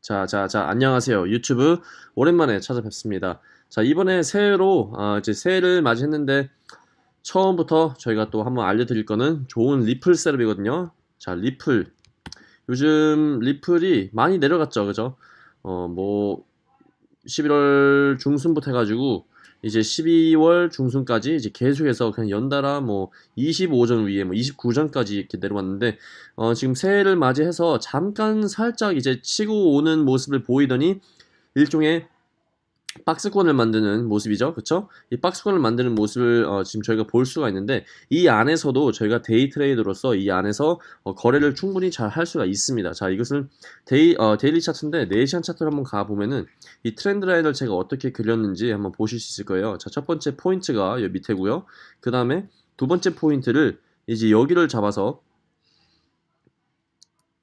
자, 자, 자, 안녕하세요. 유튜브 오랜만에 찾아뵙습니다. 자, 이번에 새해로, 아, 이제 새해를 맞이했는데, 처음부터 저희가 또 한번 알려드릴 거는 좋은 Ripple setup이거든요. 자, Ripple. 요즘 Ripple이 많이 내려갔죠. 그죠? 어, 뭐, 11월 중순부터 해가지고, 이제 12월 중순까지 이제 계속해서 그냥 연달아 뭐 25전 위에 뭐 29전까지 이렇게 내려왔는데 어 지금 새해를 맞이해서 잠깐 살짝 이제 치고 오는 모습을 보이더니 일종의 박스권을 만드는 모습이죠. 그쵸? 이 박스권을 만드는 모습을 어, 지금 저희가 볼 수가 있는데 이 안에서도 저희가 day trader로서 이 안에서 어, 거래를 충분히 잘 할 수가 있습니다. 자, 이것을 day, 어, daily 차트인데 4시간 차트를 한번 가보면은 이 trend line을 제가 어떻게 그렸는지 한번 보실 수 있을 거예요. 자, 첫 번째 포인트가 여기 밑에고요. 그 다음에 두 번째 포인트를 이제 여기를 잡아서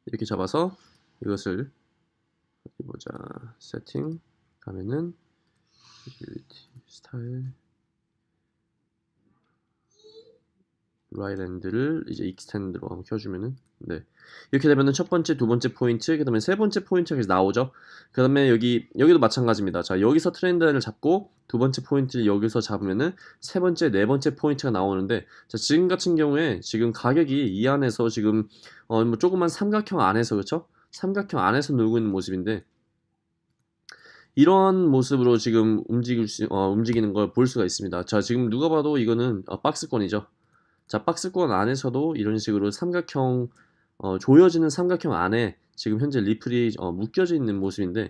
이렇게 잡아서 이것을 보자 세팅 가면은 뷰티 스타일 line end를 이제 extend로 한번 켜주면은 네. 이렇게 되면은 첫 번째 두 번째 포인트 그 다음에 세 번째 포인트가 계속 나오죠. 그 다음에 여기 여기도 마찬가지입니다. 자 여기서 트렌드를 잡고 두 번째 포인트를 여기서 잡으면은 세 번째 네 번째 포인트가 나오는데 자 지금 같은 경우에 지금 가격이 이 안에서 지금 어뭐 조그만 삼각형 안에서 그렇죠? 삼각형 안에서 놀고 있는 모습인데 이런 모습으로 지금 움직일 수, 어, 움직이는 걸 볼 수가 있습니다. 자, 지금 누가 봐도 이거는 어, 박스권이죠. 자, 박스권 안에서도 이런 식으로 삼각형, 어, 조여지는 삼각형 안에 지금 현재 리플이 어, 묶여져 있는 모습인데,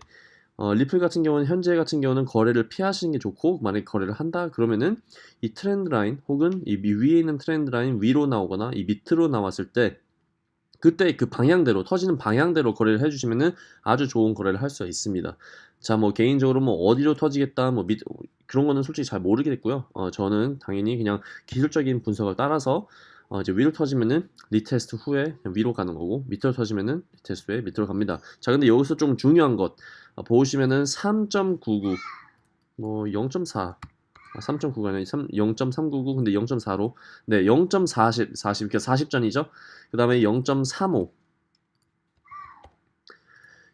어, Ripple 같은 경우는 현재 같은 경우는 거래를 피하시는 게 좋고, 만약에 거래를 한다 그러면은 이 trend line 혹은 이 위에 있는 trend line 위로 나오거나 이 밑으로 나왔을 때 그때 그 방향대로 터지는 방향대로 거래를 해주시면은 아주 좋은 거래를 할 수가 있습니다. 자, 뭐 개인적으로 뭐 어디로 터지겠다, 뭐 밑, 그런 거는 솔직히 잘 모르겠고요. 어, 저는 당연히 그냥 기술적인 분석을 따라서 어, 이제 위로 터지면은 retest 후에 위로 가는 거고 밑으로 터지면은 retest 후에 밑으로 갑니다. 자, 근데 여기서 좀 중요한 것 어, 보시면은 3.99, 뭐 0.4. 3.9가 아니라 0.399 근데 0.4로? 네0.40 40 이렇게 40전이죠? 그 다음에 0.35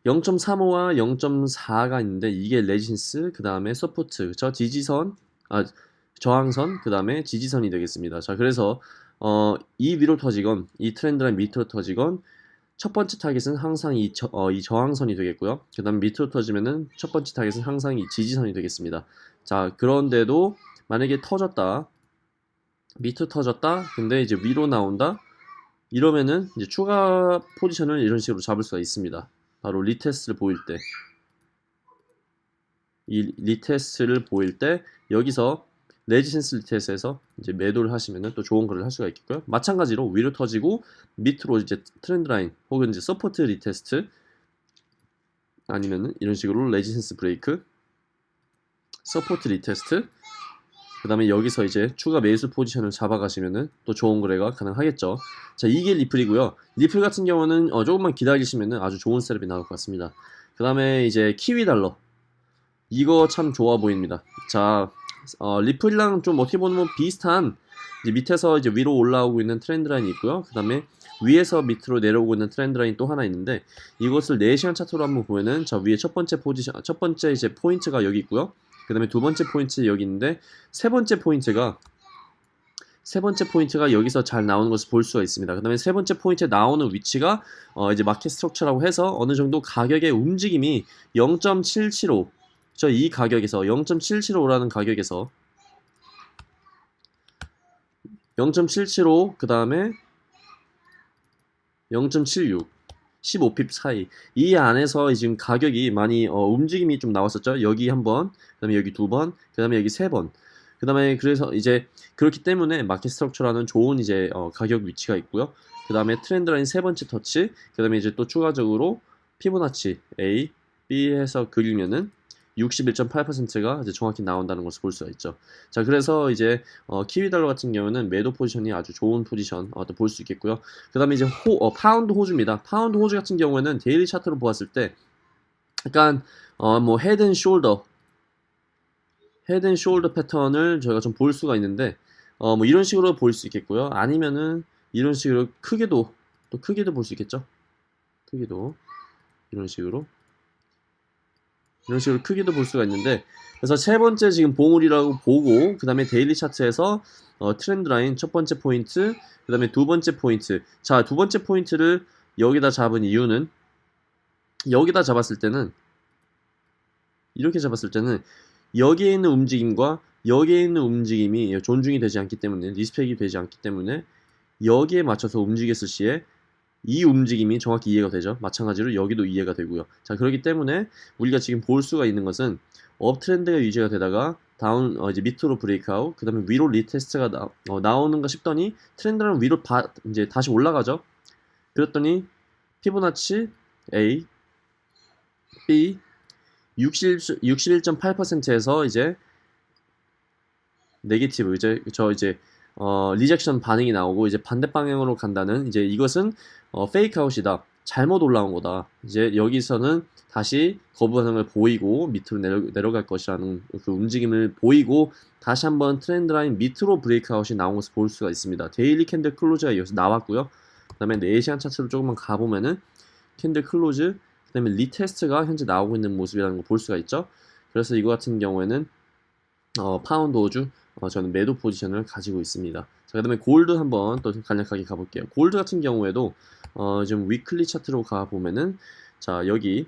0.35와 0.4가 있는데 이게 resistance 그 다음에 support 저 지지선 아 저항선 그 다음에 지지선이 되겠습니다. 자 그래서 어, 이 위로 터지건 이 trend line 밑으로 터지건 첫 번째 타겟은 항상 이, 저, 어, 이 저항선이 되겠고요. 그 다음 밑으로 터지면은 첫 번째 타겟은 항상 이 지지선이 되겠습니다 자 그런데도 만약에 터졌다 밑으로 터졌다 근데 이제 위로 나온다 이러면은 이제 추가 포지션을 이런 식으로 잡을 수가 있습니다 바로 retest를 보일 때 이 retest를 보일 때 여기서 resistance retest에서 이제 매도를 하시면은 또 좋은 거래를 할 수가 있겠고요. 마찬가지로 위로 터지고 밑으로 이제 trend line 혹은 이제 support retest 아니면은 이런 식으로 resistance break support retest 그 다음에 여기서 이제 추가 매수 포지션을 잡아가시면은 또 좋은 거래가 가능하겠죠. 자, 이게 리플이고요. 리플 같은 경우는 어, 조금만 기다리시면은 아주 좋은 setup이 나올 것 같습니다. 그 다음에 이제 키위 달러. 이거 참 좋아 보입니다. 자, 어, 리플이랑 좀 어떻게 보면 비슷한 이제 밑에서 이제 위로 올라오고 있는 trend line이 있고요. 그 다음에 위에서 밑으로 내려오고 있는 trend line 또 하나 있는데 이것을 4시간 차트로 한번 보면은 저 위에 첫 번째 포지션, 첫 번째 이제 포인트가 여기 있고요. 그 다음에 두 번째 포인트 여기 있는데 세 번째 포인트가 세 번째 포인트가 여기서 잘 나오는 것을 볼 수가 있습니다. 그 다음에 세 번째 포인트에 나오는 위치가 어 이제 market structure라고 해서 어느 정도 가격의 움직임이 0.775 저 이 가격에서 0.775라는 가격에서 0.775 그 다음에 0.76 15 pip 사이. 이 안에서 지금 가격이 많이 어, 움직임이 좀 나왔었죠. 여기 한 번 그 다음에 여기 두 번 그 다음에 여기 세 번. 그 다음에 그래서 이제 그렇기 때문에 market structure라는 좋은 이제 어, 가격 위치가 있고요. 그 다음에 trend line 세 번째 터치 그 다음에 이제 또 추가적으로 피보나치 A, B 해서 그리면은 61.8%가 이제 정확히 나온다는 것을 볼 수가 있죠. 자, 그래서 이제 어, 키위 달러 같은 경우는 매도 포지션이 아주 좋은 포지션 어, 볼수 있겠고요. 그 다음에 이제 호, 어, 파운드 호주입니다. 파운드 호주 같은 경우에는 daily 차트로 보았을 때 약간 어, 뭐 head and shoulder head and shoulder 패턴을 저희가 좀 볼 수가 있는데 어 뭐 이런 식으로 볼 수 있겠고요. 아니면은 이런 식으로 크게도 또 크게도 볼 수 있겠죠. 크기도 이런 식으로 이런 식으로 크기도 볼 수가 있는데 그래서 세 번째 지금 봉우리라고 보고 그 다음에 daily 차트에서 어, trend line 첫 번째 포인트 그 다음에 두 번째 포인트. 자 두 번째 포인트를 여기다 잡은 이유는 여기다 잡았을 때는 이렇게 잡았을 때는 여기에 있는 움직임과 여기에 있는 움직임이 존중이 되지 않기 때문에 respect이 되지 않기 때문에 여기에 맞춰서 움직였을 시에 이 움직임이 정확히 이해가 되죠. 마찬가지로 여기도 이해가 되고요. 자 그렇기 때문에 우리가 지금 볼 수가 있는 것은 uptrend가 유지가 되다가 down 어, 이제 밑으로 breakout 그 다음에 위로 retest가 나, 어, 나오는가 싶더니 트렌드는 위로 바, 이제 다시 올라가죠. 그랬더니 피보나치 A, B 60, 61.8%에서 이제 negative 이제 저 이제 어, rejection 반응이 나오고 이제 반대 방향으로 간다는 이제 이것은 어, fake out이다. 잘못 올라온 거다. 이제 여기서는 다시 거부 반응을 보이고 밑으로 내려, 내려갈 것이라는 그 움직임을 보이고 다시 한번 trend line 밑으로 breakout이 나온 것을 볼 수가 있습니다. daily candle close가 여기서 나왔고요. 그 다음에 4시간 차트로 조금만 가보면은 candle close 그 다음에 retest가 현재 나오고 있는 모습이라는 걸 볼 수가 있죠. 그래서 이거 같은 경우에는 어, 파운드 호주 어, 저는 매도 포지션을 가지고 있습니다. 자, 그 다음에 골드 한번 또 간략하게 가볼게요. 골드 같은 경우에도 어, 지금 weekly 차트로 가보면은 자 여기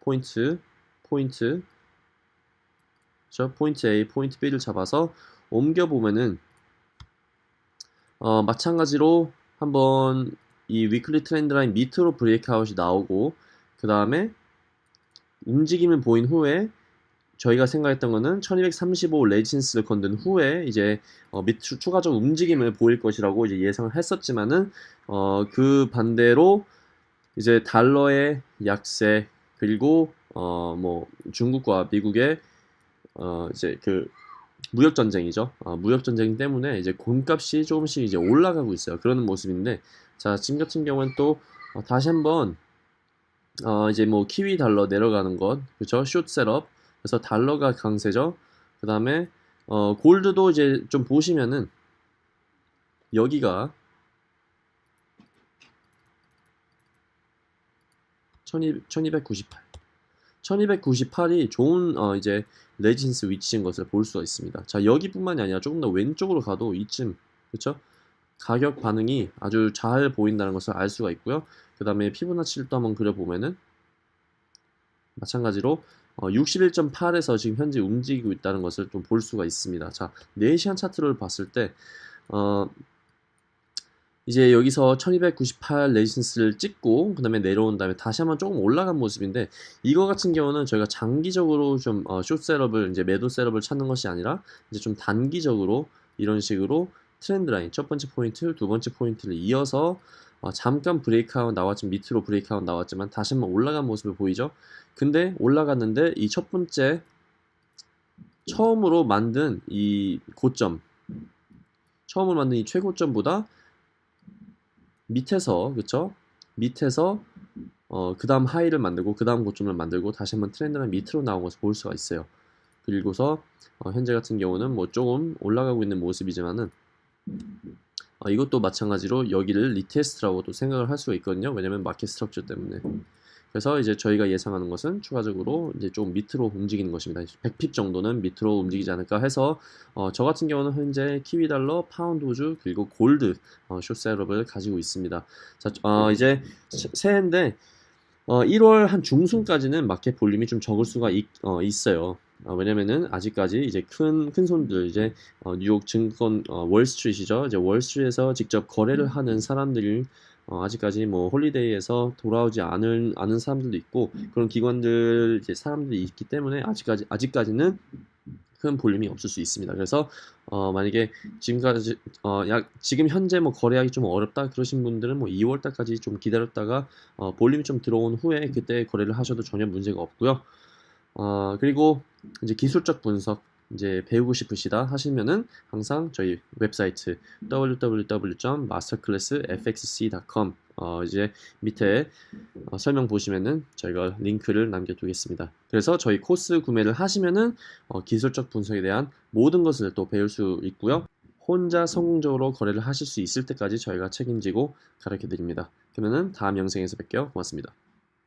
포인트 포인트 저 포인트 A, 포인트 B를 잡아서 옮겨 보면은 어, 마찬가지로 한번 이 weekly trend line 밑으로 breakout이 나오고 그 다음에 움직임을 보인 후에 저희가 생각했던 거는 1235 resistance를 건든 후에 이제 어, 밑 추- 추가적 움직임을 보일 것이라고 이제 예상을 했었지만은 어, 그 반대로 이제 달러의 약세 그리고 어, 뭐 중국과 미국의 어, 이제 그 무역 전쟁이죠. 어, 무역 전쟁 때문에 이제 곤값이 조금씩 이제 올라가고 있어요. 그러는 모습인데 자 지금 같은 경우는 또 어, 다시 한번 어, 이제 뭐 키위 달러 내려가는 것 그렇죠? 숏 셋업 그래서 달러가 강세죠. 그 다음에 어, 골드도 이제 좀 보시면은 여기가 1298 1298이 좋은 어, 이제 레지센스 위치인 것을 볼 수가 있습니다. 자 여기뿐만이 아니라 조금 더 왼쪽으로 가도 이쯤 그렇죠? 가격 반응이 아주 잘 보인다는 것을 알 수가 있고요. 그 다음에 피부나치를 또 한번 그려보면은 마찬가지로 어, 61.8에서 지금 현재 움직이고 있다는 것을 좀 볼 수가 있습니다. 자, 4시간 차트를 봤을 때, 어, 이제 여기서 1298 resistance를 찍고, 그 다음에 내려온 다음에 다시 한번 조금 올라간 모습인데, 이거 같은 경우는 저희가 장기적으로 좀, 어, 숏 setup을, 이제 매도 셋업을 찾는 것이 아니라, 이제 좀 단기적으로 이런 식으로 trend line, 첫 번째 포인트, 두 번째 포인트를 이어서, 어, 잠깐 브레이크아웃 나왔지만, 밑으로 브레이크아웃 나왔지만, 다시 한번 올라간 모습을 보이죠? 근데 올라갔는데 이 첫 번째 처음으로 만든 이 고점 처음으로 만든 이 최고점보다 밑에서 그쵸 밑에서 어, 그 다음 하이를 만들고 그 다음 고점을 만들고 다시 한번 트렌드는 밑으로 나온 것을 볼 수가 있어요 그리고서 어, 현재 같은 경우는 뭐 조금 올라가고 있는 모습이지만은 어, 이것도 마찬가지로 여기를 retest라고도 생각을 할 수가 있거든요 왜냐면 market structure 때문에 그래서 이제 저희가 예상하는 것은 추가적으로 이제 좀 밑으로 움직이는 것입니다. 100 pip 정도는 밑으로 움직이지 않을까 해서 어, 저 같은 경우는 현재 키위 달러, 파운드 호주 그리고 골드 어, 숏 셋업을 가지고 있습니다. 자, 어, 이제 새- 새해인데 어, 1월 한 중순까지는 market volume이 좀 적을 수가 있, 어, 있어요. 어, 왜냐면은 아직까지 이제 큰, 큰 손들, 이제 어, 뉴욕 증권, 어, 월스트리트이죠. 이제 월스트리트에서 직접 거래를 하는 사람들이 어, 아직까지 뭐 holiday에서 돌아오지 않은, 않은 사람들도 있고 그런 기관들 이제 사람들이 있기 때문에 아직까지 아직까지는 큰 볼륨이 없을 수 있습니다. 그래서 어, 만약에 지금까지 어, 약 지금 현재 뭐 거래하기 좀 어렵다 그러신 분들은 뭐 2월 달까지 좀 기다렸다가 어, 볼륨이 좀 들어온 후에 그때 거래를 하셔도 전혀 문제가 없고요. 어, 그리고 이제 기술적 분석 이제 배우고 싶으시다 하시면은 항상 저희 웹사이트 www.masterclassfxc.com 어, 이제 밑에 어, 설명 보시면은 저희가 링크를 남겨두겠습니다. 그래서 저희 코스 구매를 하시면은 어, 기술적 분석에 대한 모든 것을 또 배울 수 있고요. 혼자 성공적으로 거래를 하실 수 있을 때까지 저희가 책임지고 가르쳐 드립니다. 그러면은 다음 영상에서 뵐게요. 고맙습니다.